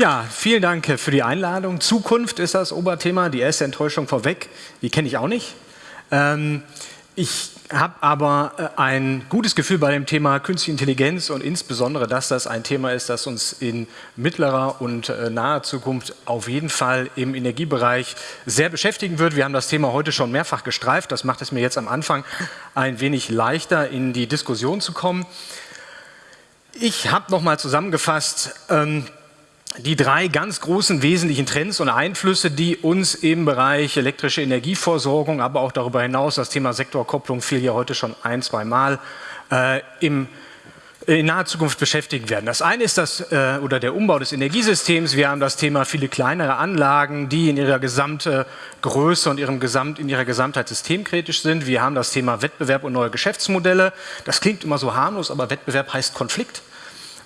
Ja, vielen Dank für die Einladung. Zukunft ist das Oberthema, die erste Enttäuschung vorweg, die kenne ich auch nicht. Ähm, ich habe aber äh, ein gutes Gefühl bei dem Thema Künstliche Intelligenz und insbesondere, dass das ein Thema ist, das uns in mittlerer und äh, naher Zukunft auf jeden Fall im Energiebereich sehr beschäftigen wird. Wir haben das Thema heute schon mehrfach gestreift. Das macht es mir jetzt am Anfang ein wenig leichter, in die Diskussion zu kommen. Ich habe nochmal zusammengefasst, ähm, die drei ganz großen wesentlichen Trends und Einflüsse, die uns im Bereich elektrische Energieversorgung, aber auch darüber hinaus, das Thema Sektorkopplung fiel ja heute schon ein, zwei Mal, äh, im, in naher Zukunft beschäftigen werden. Das eine ist das, äh, oder der Umbau des Energiesystems. Wir haben das Thema viele kleinere Anlagen, die in ihrer gesamten Größe und ihrem Gesamt, in ihrer Gesamtheit systemkritisch sind. Wir haben das Thema Wettbewerb und neue Geschäftsmodelle. Das klingt immer so harmlos, aber Wettbewerb heißt Konflikt.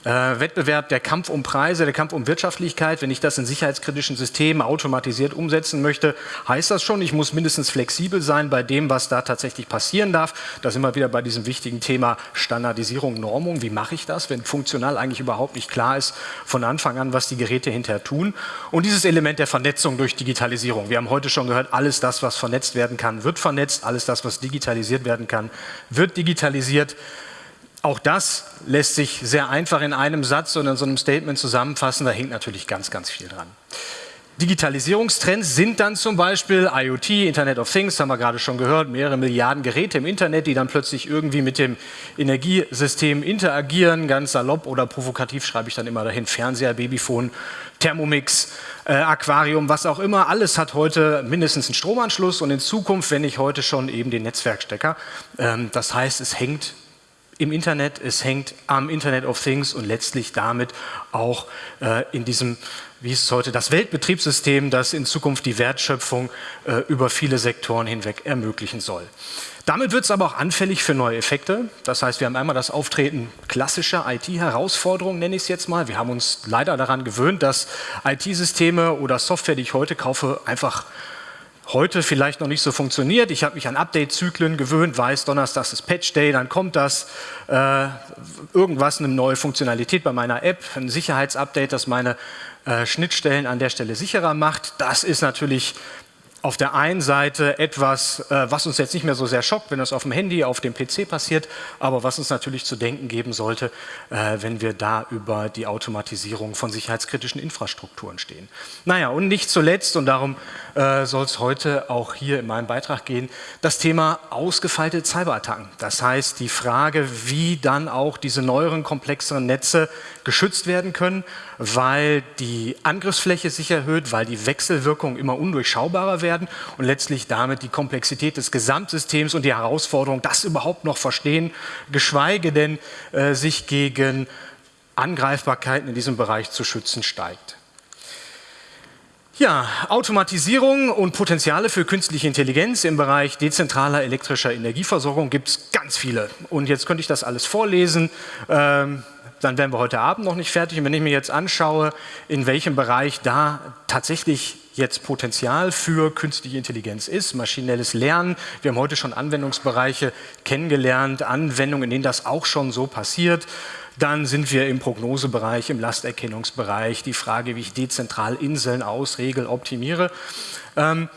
Äh, Wettbewerb, der Kampf um Preise, der Kampf um Wirtschaftlichkeit, wenn ich das in sicherheitskritischen Systemen automatisiert umsetzen möchte, heißt das schon, ich muss mindestens flexibel sein bei dem, was da tatsächlich passieren darf. Da sind wir wieder bei diesem wichtigen Thema Standardisierung, Normung. Wie mache ich das, wenn funktional eigentlich überhaupt nicht klar ist von Anfang an, was die Geräte hinterher tun? Und dieses Element der Vernetzung durch Digitalisierung. Wir haben heute schon gehört, alles das, was vernetzt werden kann, wird vernetzt. Alles das, was digitalisiert werden kann, wird digitalisiert. Auch das lässt sich sehr einfach in einem Satz oder in so einem Statement zusammenfassen. Da hängt natürlich ganz, ganz viel dran. Digitalisierungstrends sind dann zum Beispiel IoT, Internet of Things, haben wir gerade schon gehört, mehrere Milliarden Geräte im Internet, die dann plötzlich irgendwie mit dem Energiesystem interagieren, ganz salopp oder provokativ schreibe ich dann immer dahin, Fernseher, Babyphone, Thermomix, äh, Aquarium, was auch immer, alles hat heute mindestens einen Stromanschluss und in Zukunft, wenn nicht heute schon eben den Netzwerkstecker. Ähm, das heißt, es hängt im Internet, es hängt am Internet of Things und letztlich damit auch äh, in diesem, wie ist es heute, das Weltbetriebssystem, das in Zukunft die Wertschöpfung äh, über viele Sektoren hinweg ermöglichen soll. Damit wird es aber auch anfällig für neue Effekte. Das heißt, wir haben einmal das Auftreten klassischer IT-Herausforderungen, nenne ich es jetzt mal. Wir haben uns leider daran gewöhnt, dass IT-Systeme oder Software, die ich heute kaufe, einfach heute vielleicht noch nicht so funktioniert. Ich habe mich an Update-Zyklen gewöhnt, weiß, Donnerstag ist Patch Day, dann kommt das, äh, irgendwas, eine neue Funktionalität bei meiner App, ein Sicherheitsupdate, das meine äh, Schnittstellen an der Stelle sicherer macht. Das ist natürlich auf der einen Seite etwas, äh, was uns jetzt nicht mehr so sehr schockt, wenn das auf dem Handy, auf dem PC passiert, aber was uns natürlich zu denken geben sollte, äh, wenn wir da über die Automatisierung von sicherheitskritischen Infrastrukturen stehen. Naja, und nicht zuletzt, und darum äh, soll es heute auch hier in meinem Beitrag gehen, das Thema ausgefeilte Cyberattacken. Das heißt, die Frage, wie dann auch diese neueren, komplexeren Netze geschützt werden können, weil die Angriffsfläche sich erhöht, weil die Wechselwirkungen immer undurchschaubarer werden und letztlich damit die Komplexität des Gesamtsystems und die Herausforderung, das überhaupt noch verstehen, geschweige denn äh, sich gegen Angreifbarkeiten in diesem Bereich zu schützen, steigt. Ja, Automatisierung und Potenziale für künstliche Intelligenz im Bereich dezentraler elektrischer Energieversorgung gibt es ganz viele. Und jetzt könnte ich das alles vorlesen. Ähm, dann wären wir heute Abend noch nicht fertig. Und wenn ich mir jetzt anschaue, in welchem Bereich da tatsächlich jetzt Potenzial für künstliche Intelligenz ist, maschinelles Lernen. Wir haben heute schon Anwendungsbereiche kennengelernt, Anwendungen, in denen das auch schon so passiert. Dann sind wir im Prognosebereich, im Lasterkennungsbereich, die Frage, wie ich dezentral Inseln ausregel, optimiere. Ähm,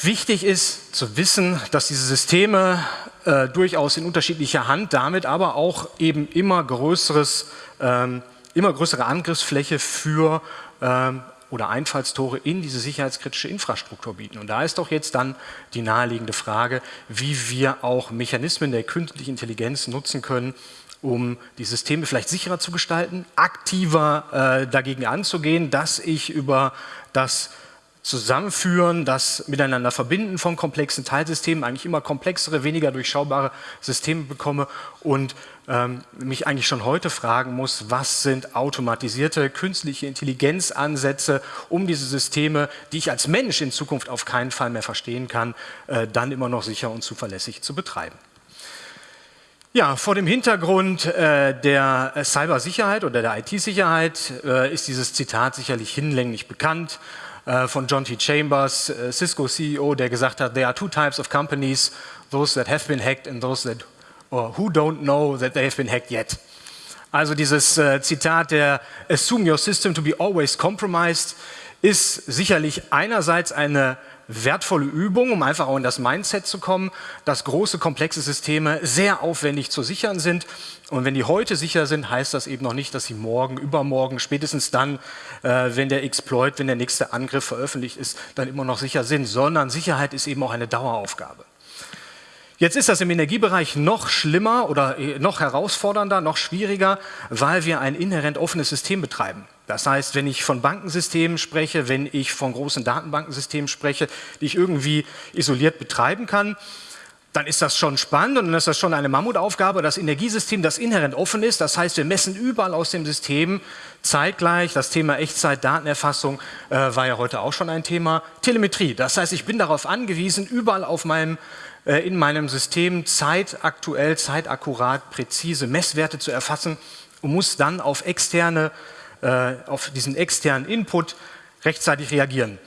wichtig ist zu wissen, dass diese Systeme äh, durchaus in unterschiedlicher Hand, damit aber auch eben immer, größeres, ähm, immer größere Angriffsfläche für ähm, oder Einfallstore in diese sicherheitskritische Infrastruktur bieten. Und da ist doch jetzt dann die naheliegende Frage, wie wir auch Mechanismen der künstlichen Intelligenz nutzen können, um die Systeme vielleicht sicherer zu gestalten, aktiver äh, dagegen anzugehen, dass ich über das Zusammenführen, das Miteinander verbinden von komplexen Teilsystemen, eigentlich immer komplexere, weniger durchschaubare Systeme bekomme und ähm, mich eigentlich schon heute fragen muss, was sind automatisierte künstliche Intelligenzansätze, um diese Systeme, die ich als Mensch in Zukunft auf keinen Fall mehr verstehen kann, äh, dann immer noch sicher und zuverlässig zu betreiben. Ja, vor dem Hintergrund äh, der Cybersicherheit oder der IT-Sicherheit äh, ist dieses Zitat sicherlich hinlänglich bekannt. Äh, von John T. Chambers, äh, Cisco CEO, der gesagt hat, there are two types of companies, those that have been hacked and those that or who don't know that they have been hacked yet. Also dieses äh, Zitat der Assume your system to be always compromised ist sicherlich einerseits eine wertvolle Übung, um einfach auch in das Mindset zu kommen, dass große, komplexe Systeme sehr aufwendig zu sichern sind. Und wenn die heute sicher sind, heißt das eben noch nicht, dass sie morgen, übermorgen, spätestens dann, äh, wenn der Exploit, wenn der nächste Angriff veröffentlicht ist, dann immer noch sicher sind, sondern Sicherheit ist eben auch eine Daueraufgabe. Jetzt ist das im Energiebereich noch schlimmer oder äh, noch herausfordernder, noch schwieriger, weil wir ein inhärent offenes System betreiben. Das heißt, wenn ich von Bankensystemen spreche, wenn ich von großen Datenbankensystemen spreche, die ich irgendwie isoliert betreiben kann, dann ist das schon spannend und dann ist das schon eine Mammutaufgabe. Das Energiesystem, das inhärent offen ist, das heißt, wir messen überall aus dem System zeitgleich. Das Thema Echtzeit-Datenerfassung äh, war ja heute auch schon ein Thema. Telemetrie, das heißt, ich bin darauf angewiesen, überall auf meinem, äh, in meinem System zeitaktuell, zeitakkurat, präzise Messwerte zu erfassen und muss dann auf externe äh, auf diesen externen Input rechtzeitig reagieren.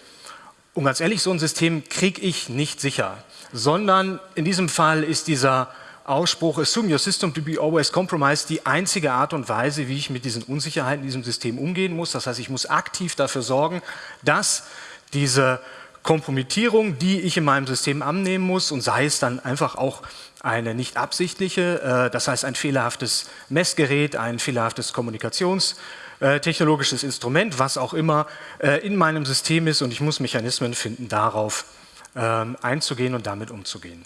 Und ganz ehrlich, so ein System kriege ich nicht sicher, sondern in diesem Fall ist dieser Ausspruch Assume your system to be always compromised die einzige Art und Weise, wie ich mit diesen Unsicherheiten in diesem System umgehen muss. Das heißt, ich muss aktiv dafür sorgen, dass diese Kompromittierung, die ich in meinem System annehmen muss und sei es dann einfach auch eine nicht absichtliche, äh, das heißt ein fehlerhaftes Messgerät, ein fehlerhaftes Kommunikations- äh, technologisches Instrument, was auch immer, äh, in meinem System ist und ich muss Mechanismen finden, darauf ähm, einzugehen und damit umzugehen.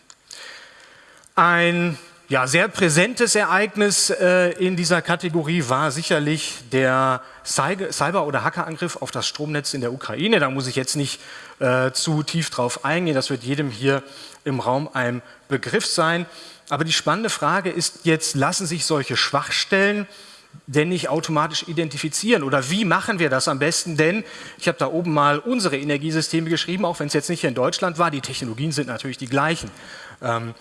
Ein ja, sehr präsentes Ereignis äh, in dieser Kategorie war sicherlich der Cyber- oder Hackerangriff auf das Stromnetz in der Ukraine. Da muss ich jetzt nicht äh, zu tief drauf eingehen, das wird jedem hier im Raum ein Begriff sein. Aber die spannende Frage ist jetzt, lassen sich solche Schwachstellen denn nicht automatisch identifizieren? Oder wie machen wir das am besten? Denn ich habe da oben mal unsere Energiesysteme geschrieben, auch wenn es jetzt nicht hier in Deutschland war. Die Technologien sind natürlich die gleichen. Ähm,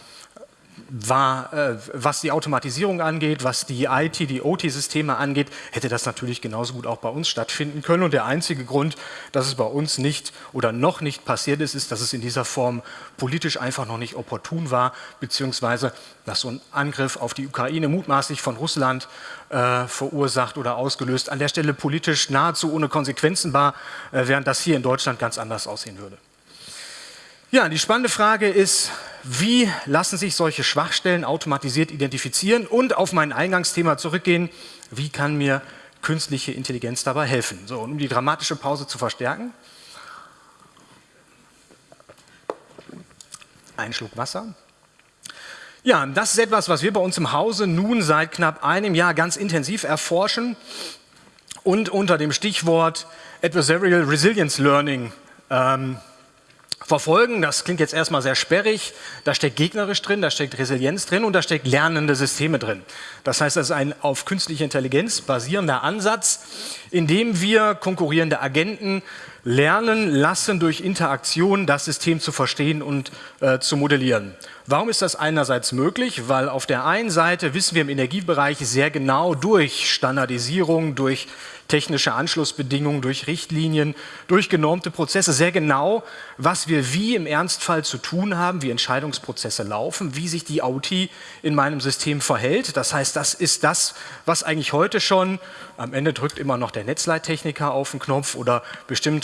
war, äh, was die Automatisierung angeht, was die IT, die OT-Systeme angeht, hätte das natürlich genauso gut auch bei uns stattfinden können. Und der einzige Grund, dass es bei uns nicht oder noch nicht passiert ist, ist, dass es in dieser Form politisch einfach noch nicht opportun war, beziehungsweise dass so ein Angriff auf die Ukraine mutmaßlich von Russland äh, verursacht oder ausgelöst, an der Stelle politisch nahezu ohne Konsequenzen war, äh, während das hier in Deutschland ganz anders aussehen würde. Ja, die spannende Frage ist, wie lassen sich solche Schwachstellen automatisiert identifizieren und auf mein Eingangsthema zurückgehen, wie kann mir künstliche Intelligenz dabei helfen? So, um die dramatische Pause zu verstärken, ein Schluck Wasser. Ja, das ist etwas, was wir bei uns im Hause nun seit knapp einem Jahr ganz intensiv erforschen und unter dem Stichwort Adversarial Resilience Learning ähm, verfolgen. Das klingt jetzt erstmal sehr sperrig. Da steckt gegnerisch drin, da steckt Resilienz drin und da steckt lernende Systeme drin. Das heißt, das ist ein auf künstliche Intelligenz basierender Ansatz, in dem wir konkurrierende Agenten lernen lassen, durch Interaktion das System zu verstehen und äh, zu modellieren. Warum ist das einerseits möglich? Weil auf der einen Seite wissen wir im Energiebereich sehr genau durch Standardisierung, durch technische Anschlussbedingungen, durch Richtlinien, durch genormte Prozesse sehr genau, was wir wie im Ernstfall zu tun haben, wie Entscheidungsprozesse laufen, wie sich die OT in meinem System verhält. Das heißt, das ist das, was eigentlich heute schon, am Ende drückt immer noch der Netzleittechniker auf den Knopf oder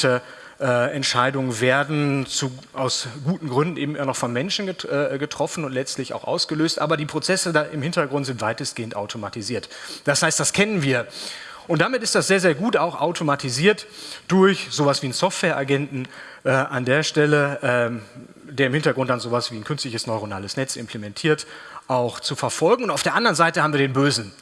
bestimmte äh, Entscheidungen werden zu, aus guten Gründen eben noch von Menschen get, äh, getroffen und letztlich auch ausgelöst, aber die Prozesse da im Hintergrund sind weitestgehend automatisiert. Das heißt, das kennen wir. Und damit ist das sehr, sehr gut auch automatisiert durch sowas wie einen Softwareagenten äh, an der Stelle, ähm, der im Hintergrund dann sowas wie ein künstliches neuronales Netz implementiert, auch zu verfolgen. Und auf der anderen Seite haben wir den Bösen,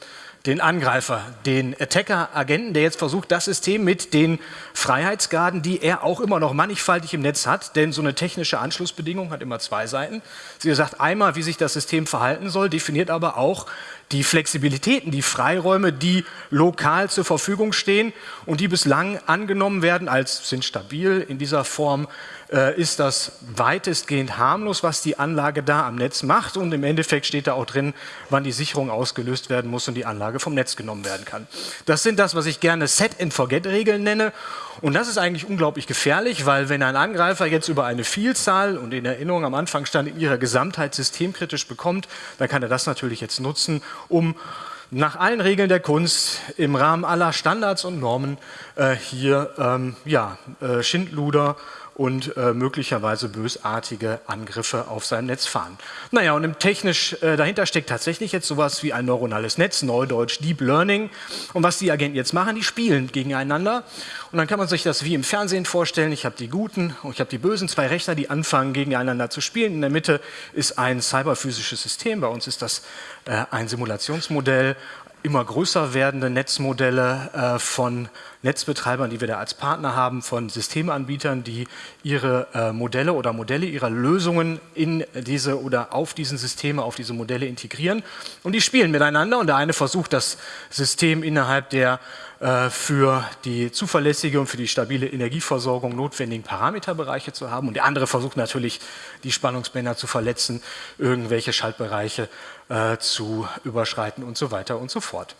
den Angreifer, den Attacker-Agenten, der jetzt versucht, das System mit den Freiheitsgraden, die er auch immer noch mannigfaltig im Netz hat, denn so eine technische Anschlussbedingung hat immer zwei Seiten. Sie sagt einmal, wie sich das System verhalten soll, definiert aber auch die Flexibilitäten, die Freiräume, die lokal zur Verfügung stehen und die bislang angenommen werden als sind stabil in dieser Form äh, ist das weitestgehend harmlos, was die Anlage da am Netz macht und im Endeffekt steht da auch drin, wann die Sicherung ausgelöst werden muss und die Anlage vom Netz genommen werden kann. Das sind das, was ich gerne Set-and-Forget-Regeln nenne und das ist eigentlich unglaublich gefährlich, weil wenn ein Angreifer jetzt über eine Vielzahl und in Erinnerung am Anfang stand in ihrer Gesamtheit systemkritisch bekommt, dann kann er das natürlich jetzt nutzen, um nach allen Regeln der Kunst im Rahmen aller Standards und Normen äh, hier ähm, ja, äh, Schindluder und äh, möglicherweise bösartige Angriffe auf sein Netz fahren. Naja, und im technisch äh, dahinter steckt tatsächlich jetzt sowas wie ein neuronales Netz, Neudeutsch Deep Learning. Und was die Agenten jetzt machen, die spielen gegeneinander. Und dann kann man sich das wie im Fernsehen vorstellen. Ich habe die Guten und ich habe die Bösen, zwei Rechner, die anfangen gegeneinander zu spielen. In der Mitte ist ein cyberphysisches System. Bei uns ist das äh, ein Simulationsmodell immer größer werdende Netzmodelle äh, von Netzbetreibern, die wir da als Partner haben, von Systemanbietern, die ihre äh, Modelle oder Modelle ihrer Lösungen in diese oder auf diesen Systeme, auf diese Modelle integrieren. Und die spielen miteinander und der eine versucht, das System innerhalb der für die zuverlässige und für die stabile Energieversorgung notwendigen Parameterbereiche zu haben. Und der andere versucht natürlich, die Spannungsbänder zu verletzen, irgendwelche Schaltbereiche äh, zu überschreiten und so weiter und so fort.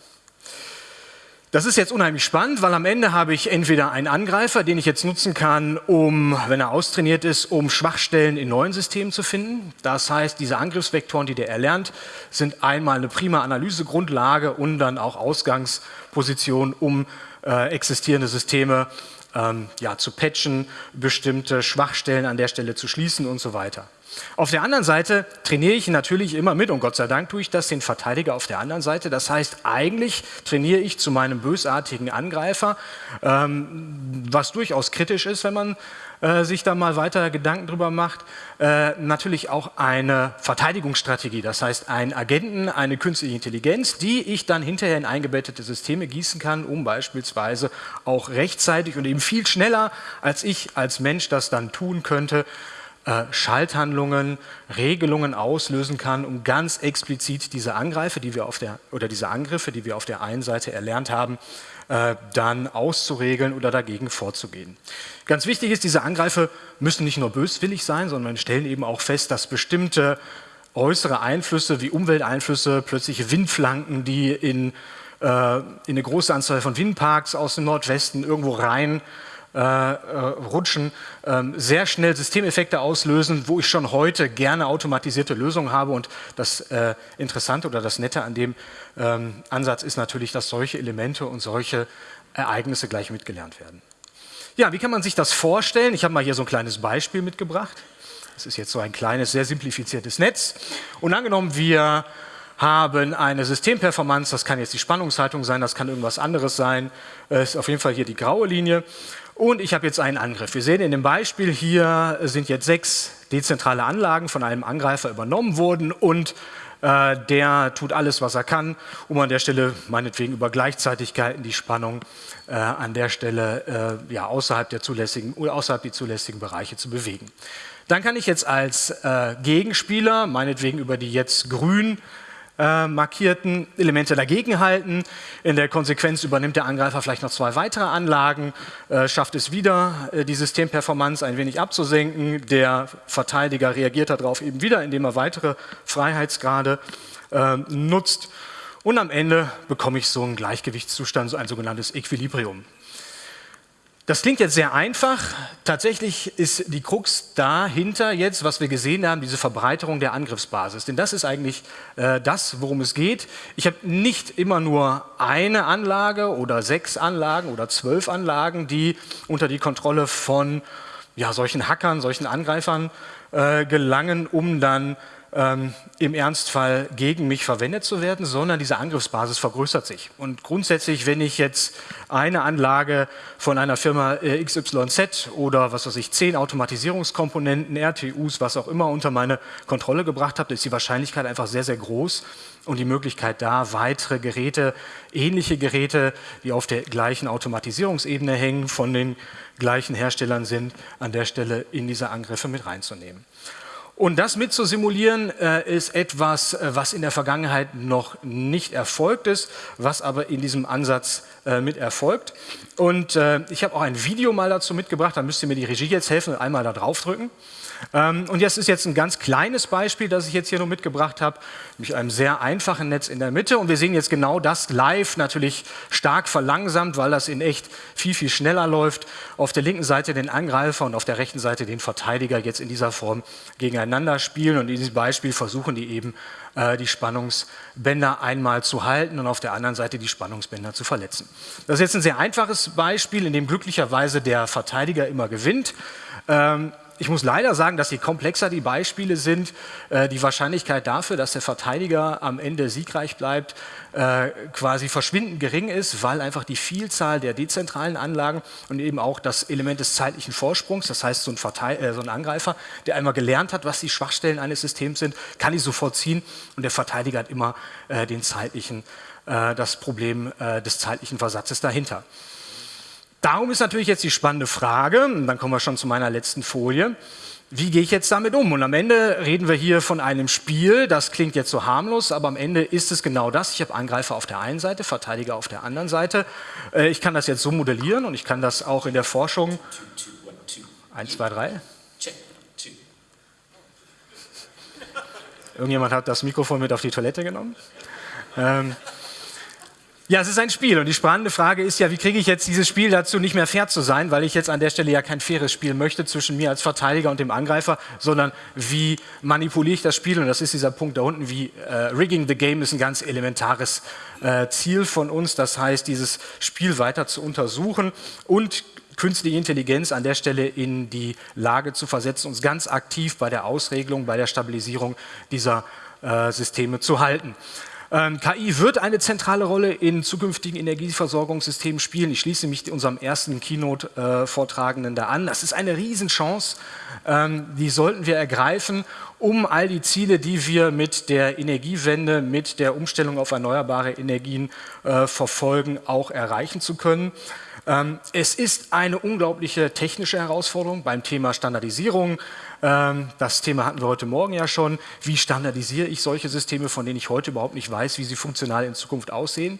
Das ist jetzt unheimlich spannend, weil am Ende habe ich entweder einen Angreifer, den ich jetzt nutzen kann, um, wenn er austrainiert ist, um Schwachstellen in neuen Systemen zu finden. Das heißt, diese Angriffsvektoren, die der erlernt, sind einmal eine prima Analysegrundlage und dann auch Ausgangsposition, um äh, existierende Systeme ähm, ja, zu patchen, bestimmte Schwachstellen an der Stelle zu schließen und so weiter. Auf der anderen Seite trainiere ich natürlich immer mit und Gott sei Dank tue ich das den Verteidiger auf der anderen Seite. Das heißt, eigentlich trainiere ich zu meinem bösartigen Angreifer, ähm, was durchaus kritisch ist, wenn man äh, sich da mal weiter Gedanken drüber macht, äh, natürlich auch eine Verteidigungsstrategie, das heißt einen Agenten, eine künstliche Intelligenz, die ich dann hinterher in eingebettete Systeme gießen kann, um beispielsweise auch rechtzeitig und eben viel schneller, als ich als Mensch das dann tun könnte, äh, Schalthandlungen, Regelungen auslösen kann, um ganz explizit diese Angreifer, die wir auf der, oder diese Angriffe, die wir auf der einen Seite erlernt haben, äh, dann auszuregeln oder dagegen vorzugehen. Ganz wichtig ist, diese Angreifer müssen nicht nur böswillig sein, sondern stellen eben auch fest, dass bestimmte äußere Einflüsse wie Umwelteinflüsse, plötzliche Windflanken, die in, äh, in eine große Anzahl von Windparks aus dem Nordwesten irgendwo rein äh, äh, rutschen, ähm, sehr schnell Systemeffekte auslösen, wo ich schon heute gerne automatisierte Lösungen habe. Und das äh, Interessante oder das Nette an dem ähm, Ansatz ist natürlich, dass solche Elemente und solche Ereignisse gleich mitgelernt werden. Ja, wie kann man sich das vorstellen? Ich habe mal hier so ein kleines Beispiel mitgebracht. Das ist jetzt so ein kleines, sehr simplifiziertes Netz. Und angenommen, wir haben eine Systemperformance, das kann jetzt die Spannungshaltung sein, das kann irgendwas anderes sein, ist auf jeden Fall hier die graue Linie. Und ich habe jetzt einen Angriff. Wir sehen in dem Beispiel hier sind jetzt sechs dezentrale Anlagen von einem Angreifer übernommen worden und äh, der tut alles, was er kann, um an der Stelle meinetwegen über Gleichzeitigkeiten die Spannung äh, an der Stelle äh, ja, außerhalb, der zulässigen, oder außerhalb der zulässigen Bereiche zu bewegen. Dann kann ich jetzt als äh, Gegenspieler, meinetwegen über die jetzt grün äh, markierten Elemente dagegenhalten. In der Konsequenz übernimmt der Angreifer vielleicht noch zwei weitere Anlagen, äh, schafft es wieder, äh, die Systemperformance ein wenig abzusenken. Der Verteidiger reagiert darauf eben wieder, indem er weitere Freiheitsgrade äh, nutzt. Und am Ende bekomme ich so einen Gleichgewichtszustand, so ein sogenanntes Equilibrium. Das klingt jetzt sehr einfach. Tatsächlich ist die Krux dahinter jetzt, was wir gesehen haben, diese Verbreiterung der Angriffsbasis. Denn das ist eigentlich äh, das, worum es geht. Ich habe nicht immer nur eine Anlage oder sechs Anlagen oder zwölf Anlagen, die unter die Kontrolle von ja, solchen Hackern, solchen Angreifern äh, gelangen, um dann ähm, im Ernstfall gegen mich verwendet zu werden, sondern diese Angriffsbasis vergrößert sich. Und grundsätzlich, wenn ich jetzt eine Anlage von einer Firma äh, XYZ oder was weiß ich, zehn Automatisierungskomponenten, RTUs, was auch immer unter meine Kontrolle gebracht habe, ist die Wahrscheinlichkeit einfach sehr, sehr groß und die Möglichkeit da, weitere Geräte, ähnliche Geräte, die auf der gleichen Automatisierungsebene hängen, von den gleichen Herstellern sind, an der Stelle in diese Angriffe mit reinzunehmen. Und das mit zu simulieren äh, ist etwas, äh, was in der Vergangenheit noch nicht erfolgt ist, was aber in diesem Ansatz äh, mit erfolgt. Und äh, ich habe auch ein Video mal dazu mitgebracht, da müsst ihr mir die Regie jetzt helfen und einmal da drauf drücken. Ähm, und das ist jetzt ein ganz kleines Beispiel, das ich jetzt hier nur mitgebracht habe, mit einem sehr einfachen Netz in der Mitte. Und wir sehen jetzt genau das live, natürlich stark verlangsamt, weil das in echt viel, viel schneller läuft. Auf der linken Seite den Angreifer und auf der rechten Seite den Verteidiger jetzt in dieser Form gegeneinander spielen. Und in diesem Beispiel versuchen die eben äh, die Spannungsbänder einmal zu halten und auf der anderen Seite die Spannungsbänder zu verletzen. Das ist jetzt ein sehr einfaches Beispiel, in dem glücklicherweise der Verteidiger immer gewinnt. Ähm, ich muss leider sagen, dass je komplexer die Beispiele sind, äh, die Wahrscheinlichkeit dafür, dass der Verteidiger am Ende siegreich bleibt, äh, quasi verschwindend gering ist, weil einfach die Vielzahl der dezentralen Anlagen und eben auch das Element des zeitlichen Vorsprungs, das heißt so ein, Verteil äh, so ein Angreifer, der einmal gelernt hat, was die Schwachstellen eines Systems sind, kann die sofort ziehen und der Verteidiger hat immer den zeitlichen, das Problem des zeitlichen Versatzes dahinter. Darum ist natürlich jetzt die spannende Frage, und dann kommen wir schon zu meiner letzten Folie, wie gehe ich jetzt damit um? Und am Ende reden wir hier von einem Spiel, das klingt jetzt so harmlos, aber am Ende ist es genau das. Ich habe Angreifer auf der einen Seite, Verteidiger auf der anderen Seite. Äh, ich kann das jetzt so modellieren und ich kann das auch in der Forschung... 1, 2, 3. Irgendjemand hat das Mikrofon mit auf die Toilette genommen. Ähm, ja, es ist ein Spiel und die spannende Frage ist ja, wie kriege ich jetzt dieses Spiel dazu, nicht mehr fair zu sein, weil ich jetzt an der Stelle ja kein faires Spiel möchte zwischen mir als Verteidiger und dem Angreifer, sondern wie manipuliere ich das Spiel und das ist dieser Punkt da unten, wie äh, Rigging the Game ist ein ganz elementares äh, Ziel von uns, das heißt, dieses Spiel weiter zu untersuchen und künstliche Intelligenz an der Stelle in die Lage zu versetzen, uns ganz aktiv bei der Ausregelung, bei der Stabilisierung dieser äh, Systeme zu halten. Ähm, KI wird eine zentrale Rolle in zukünftigen Energieversorgungssystemen spielen. Ich schließe mich unserem ersten Keynote-Vortragenden da an. Das ist eine Riesenchance, ähm, die sollten wir ergreifen, um all die Ziele, die wir mit der Energiewende, mit der Umstellung auf erneuerbare Energien äh, verfolgen, auch erreichen zu können. Ähm, es ist eine unglaubliche technische Herausforderung beim Thema Standardisierung. Ähm, das Thema hatten wir heute Morgen ja schon. Wie standardisiere ich solche Systeme, von denen ich heute überhaupt nicht weiß, wie sie funktional in Zukunft aussehen?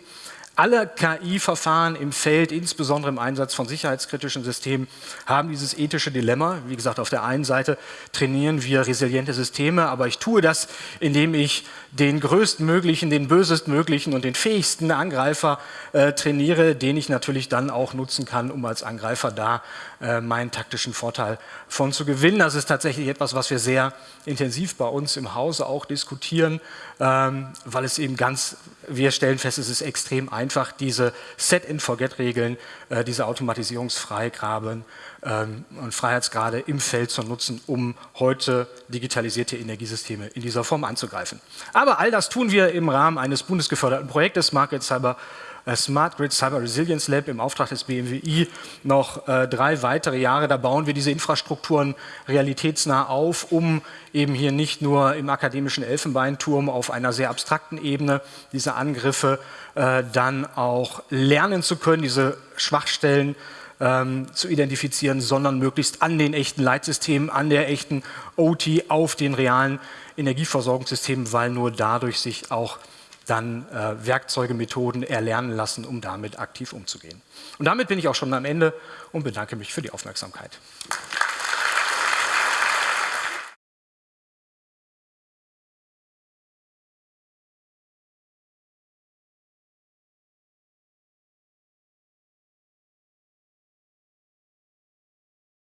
Alle KI-Verfahren im Feld, insbesondere im Einsatz von sicherheitskritischen Systemen, haben dieses ethische Dilemma. Wie gesagt, auf der einen Seite trainieren wir resiliente Systeme, aber ich tue das, indem ich den größtmöglichen, den bösestmöglichen und den fähigsten Angreifer äh, trainiere, den ich natürlich dann auch nutzen kann, um als Angreifer da äh, meinen taktischen Vorteil von zu gewinnen. Das ist tatsächlich etwas, was wir sehr intensiv bei uns im Hause auch diskutieren, ähm, weil es eben ganz, wir stellen fest, es ist extrem einfach, diese Set-in-Forget-Regeln, äh, diese Automatisierungsfreigraben ähm, und Freiheitsgrade im Feld zu nutzen, um heute digitalisierte Energiesysteme in dieser Form anzugreifen. Aber all das tun wir im Rahmen eines bundesgeförderten Projektes Market Cyber Smart Grid Cyber Resilience Lab im Auftrag des BMWI noch äh, drei weitere Jahre. Da bauen wir diese Infrastrukturen realitätsnah auf, um eben hier nicht nur im akademischen Elfenbeinturm auf einer sehr abstrakten Ebene diese Angriffe äh, dann auch lernen zu können, diese Schwachstellen ähm, zu identifizieren, sondern möglichst an den echten Leitsystemen, an der echten OT, auf den realen Energieversorgungssystemen, weil nur dadurch sich auch dann äh, Werkzeuge, Methoden erlernen lassen, um damit aktiv umzugehen. Und damit bin ich auch schon am Ende und bedanke mich für die Aufmerksamkeit.